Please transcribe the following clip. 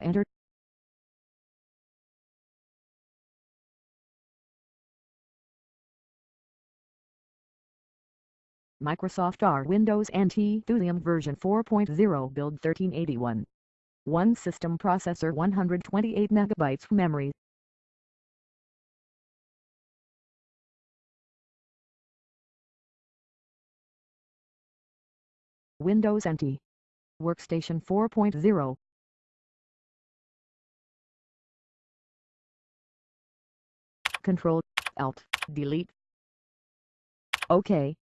Enter. Microsoft R Windows NT Thulium version 4.0 build 1381. One system processor 128 MB memory. Windows NT Workstation 4.0 Control Alt Delete. OK